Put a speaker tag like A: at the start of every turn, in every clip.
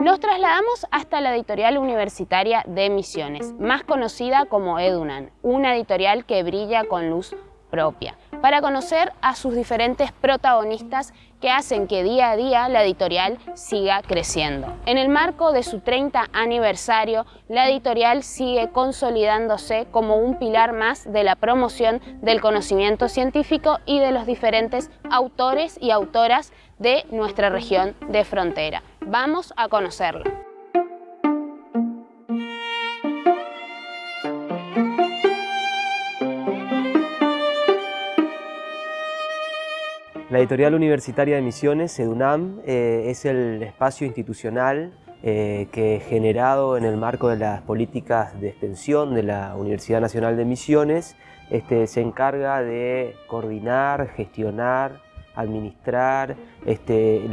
A: Nos trasladamos hasta la editorial universitaria de Misiones, más conocida como Edunan, una editorial que brilla con luz propia, para conocer a sus diferentes protagonistas que hacen que día a día la editorial siga creciendo. En el marco de su 30 aniversario, la editorial sigue consolidándose como un pilar más de la promoción del conocimiento científico y de los diferentes autores y autoras de nuestra región de frontera. Vamos a conocerlo.
B: La Editorial Universitaria de Misiones, EDUNAM, eh, es el espacio institucional eh, que generado en el marco de las políticas de extensión de la Universidad Nacional de Misiones este, se encarga de coordinar, gestionar, administrar este,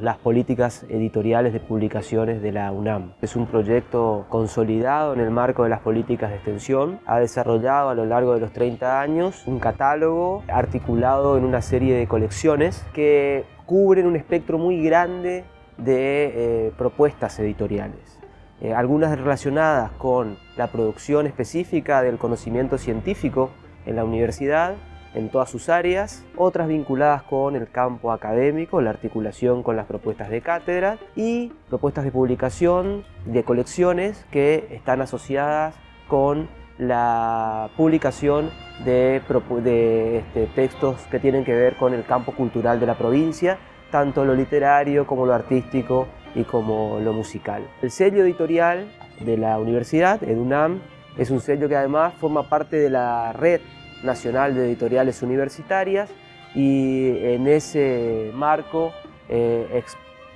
B: las políticas editoriales de publicaciones de la UNAM. Es un proyecto consolidado en el marco de las políticas de extensión. Ha desarrollado a lo largo de los 30 años un catálogo articulado en una serie de colecciones que cubren un espectro muy grande de eh, propuestas editoriales. Eh, algunas relacionadas con la producción específica del conocimiento científico en la universidad, en todas sus áreas, otras vinculadas con el campo académico, la articulación con las propuestas de cátedra y propuestas de publicación de colecciones que están asociadas con la publicación de, este, textos que tienen que ver con el campo cultural de la provincia, tanto lo literario como lo artístico y como lo musical. El sello editorial de la universidad, EDUNAM, es un sello que además forma parte de la red Nacional de Editoriales Universitarias y en ese marco eh,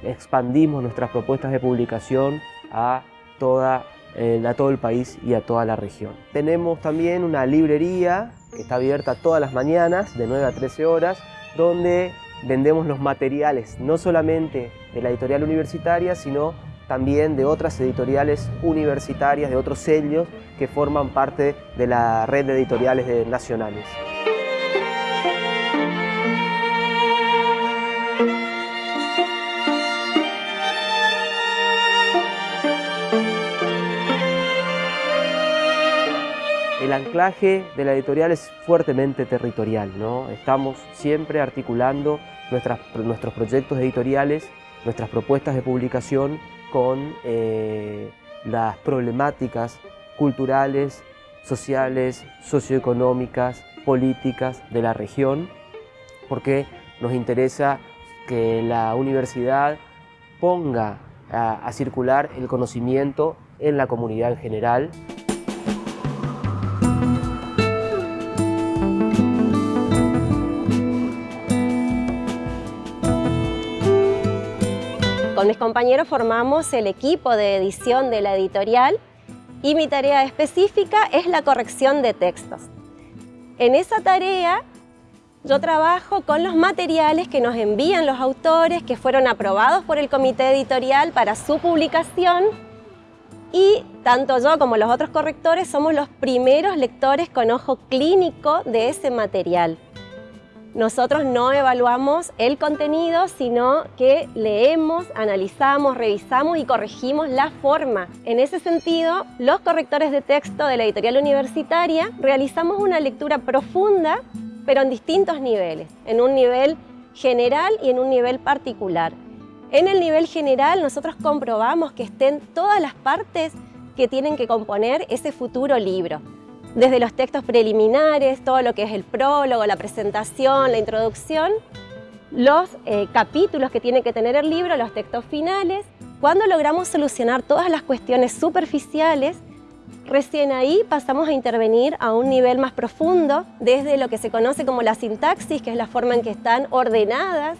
B: expandimos nuestras propuestas de publicación a, toda, eh, a todo el país y a toda la región. Tenemos también una librería que está abierta todas las mañanas de 9 a 13 horas donde vendemos los materiales no solamente de la editorial universitaria sino también de otras editoriales universitarias, de otros sellos que forman parte de la red de editoriales nacionales. El anclaje de la editorial es fuertemente territorial, ¿no? estamos siempre articulando nuestros proyectos editoriales, nuestras propuestas de publicación con eh, las problemáticas culturales, sociales, socioeconómicas, políticas de la región, porque nos interesa que la universidad ponga a circular el conocimiento en la comunidad en general
C: Con mis compañeros formamos el equipo de edición de la editorial y mi tarea específica es la corrección de textos. En esa tarea yo trabajo con los materiales que nos envían los autores que fueron aprobados por el comité editorial para su publicación y tanto yo como los otros correctores somos los primeros lectores con ojo clínico de ese material. Nosotros no evaluamos el contenido, sino que leemos, analizamos, revisamos y corregimos la forma. En ese sentido, los correctores de texto de la editorial universitaria realizamos una lectura profunda, pero en distintos niveles, en un nivel general y en un nivel particular. En el nivel general nosotros comprobamos que estén todas las partes que tienen que componer ese futuro libro desde los textos preliminares, todo lo que es el prólogo, la presentación, la introducción, los eh, capítulos que tiene que tener el libro, los textos finales. Cuando logramos solucionar todas las cuestiones superficiales, recién ahí pasamos a intervenir a un nivel más profundo, desde lo que se conoce como la sintaxis, que es la forma en que están ordenadas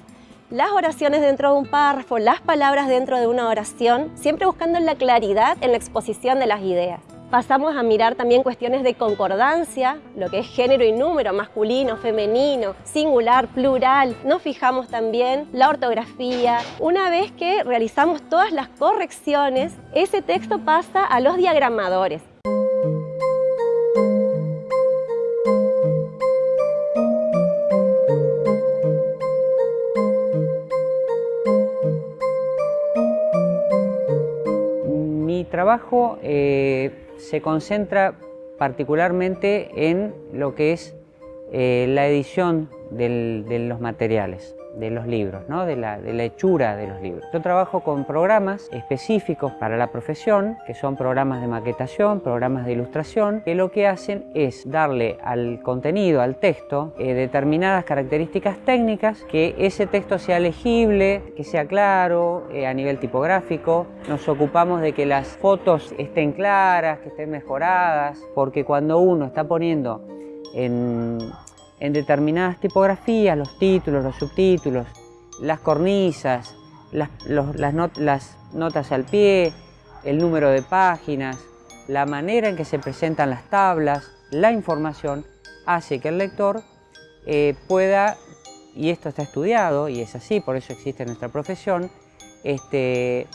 C: las oraciones dentro de un párrafo, las palabras dentro de una oración, siempre buscando la claridad en la exposición de las ideas. Pasamos a mirar también cuestiones de concordancia, lo que es género y número, masculino, femenino, singular, plural. Nos fijamos también la ortografía. Una vez que realizamos todas las correcciones, ese texto pasa a los diagramadores.
D: Trabajo eh, se concentra particularmente en lo que es eh, la edición de los materiales de los libros, ¿no? de, la, de, la, hechura de los libros. Yo trabajo con programas específicos para la profesión, que son programas de maquetación, programas de ilustración, que lo que hacen es darle al contenido, al texto, eh, determinadas características técnicas, que ese texto sea legible, que sea claro eh, a nivel tipográfico. Nos ocupamos de que las fotos estén claras, que estén mejoradas, porque cuando uno está poniendo en en determinadas tipografías, los títulos, los subtítulos, las cornisas, las, notas al pie, el número de páginas, la manera en que se presentan las tablas, la información, hace que el lector eh, pueda, y esto está estudiado, y es así, por eso existe nuestra profesión, este,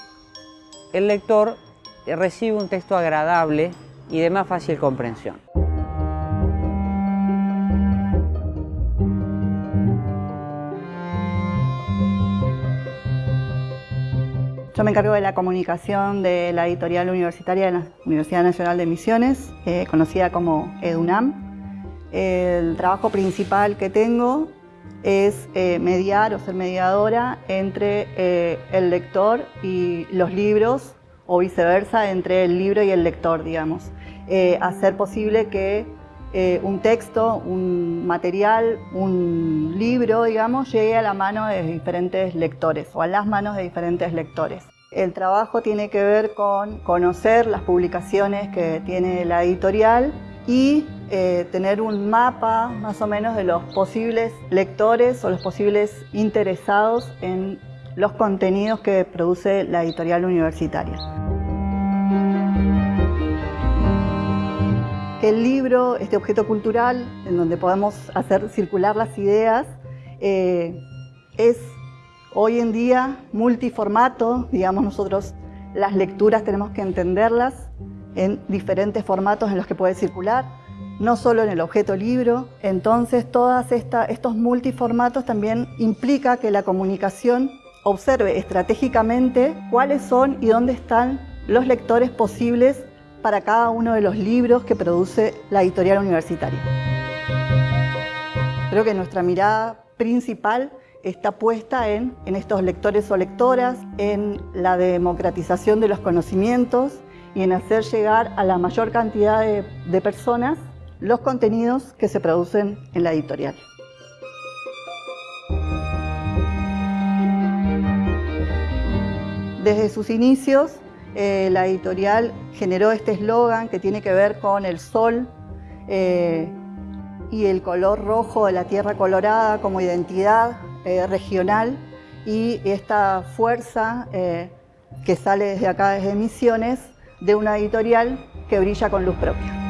D: el lector recibe un texto agradable y de más fácil comprensión.
E: Yo me encargo de la comunicación de la editorial universitaria de la Universidad Nacional de Misiones, conocida como EDUNAM. El trabajo principal que tengo es eh, mediar o ser mediadora entre eh, el lector y los libros o viceversa, entre el libro y el lector, digamos. Eh, hacer posible que un texto, un material, un libro, digamos, llegue a la mano de diferentes lectores o a las manos de diferentes lectores. El trabajo tiene que ver con conocer las publicaciones que tiene la editorial y eh, tener un mapa más o menos de los posibles lectores o los posibles interesados en los contenidos que produce la editorial universitaria. El libro, este objeto cultural en donde podemos hacer circular las ideas, eh, es hoy en día multiformato, digamos nosotros las lecturas tenemos que entenderlas en diferentes formatos en los que puede circular, no solo en el objeto libro, entonces todos estos multiformatos también implica que la comunicación observe estratégicamente cuáles son y dónde están los lectores posibles para cada uno de los libros que produce la editorial universitaria. Creo que nuestra mirada principal está puesta en, estos lectores o lectoras, en la democratización de los conocimientos y en hacer llegar a la mayor cantidad de, de personas los contenidos que se producen en la editorial. Desde sus inicios, eh, la editorial generó este eslogan que tiene que ver con el sol eh, y el color rojo de la tierra colorada como identidad eh, regional y esta fuerza que sale desde acá, desde Misiones, de una editorial que brilla con luz propia.